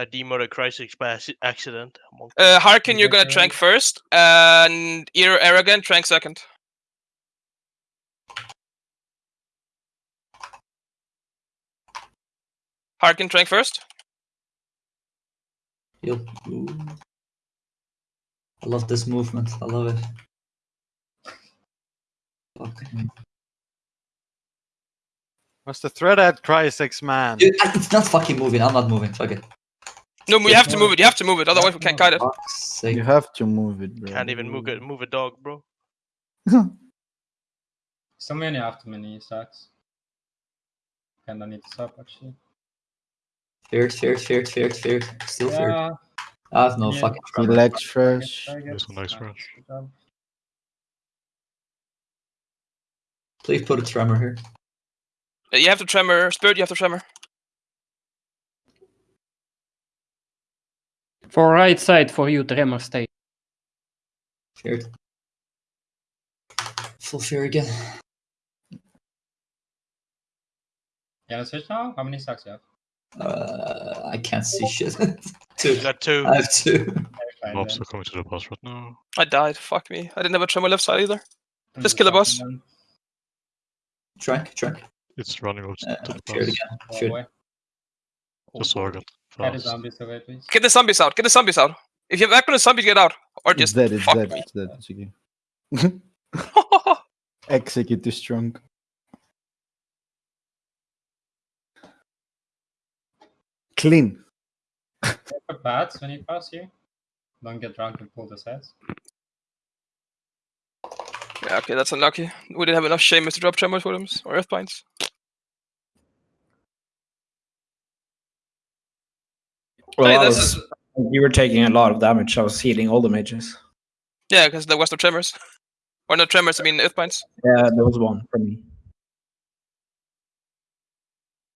I demoted Crisis by accident. Monk. Uh, Harkin, you're gonna Yeah. trank first, and Ear Arrogant trank second. Harkin trank first. Heal. Ooh. I love this movement. I love it. Fuck. What's the threat at Crysex, man? Dude, I- it's not fucking moving. I'm not moving. Fuck it. No, we have to move it. You have to move it, otherwise we can't kite it. Fuck's. You have to move it, bro. Can't even move it. Move a dog, bro. So many after many sucks. Kinda need to stop actually. Feared, feared, feared, feared, feared. Still feared. Yeah. I have no Yeah. fucking He trouble. legs fresh. There's a nice Nice, rush. Please put a tremor here. Uh, You have to tremor. Spirit, you have to tremor. For right side for you, Tremor stay. Feared. Full fear again. You wanna switch now? How many sucks you have? Uh, I can't see shit. You two. got two. I have two. Fine, Mobs then. are coming to the boss right now. I died. Fuck me. I didn't have a tremor left side either. I'm Just kill the boss. stopping them. Trank, trank. It's running up Uh, to the feared boss. again. Go Feared. away. Just Organ. Get the zombies away, please. Get the zombies out. Get the zombies out. If you have back on the zombies, get out. Or It's just dead, it's fuck dead, me. it's dead. Sige. Execute is strong. Clean. For bats when you pass here. Don't get drunk and pull the sets. yeah, okay, that's unlucky. We didn't have enough Shamus to drop tremors for them or earth Well, Hey, I this was- is you were taking a lot of damage. I was healing all the mages. yeah, because there was no tremors. Or no tremors, I mean earthbinds. Yeah, there was one for me.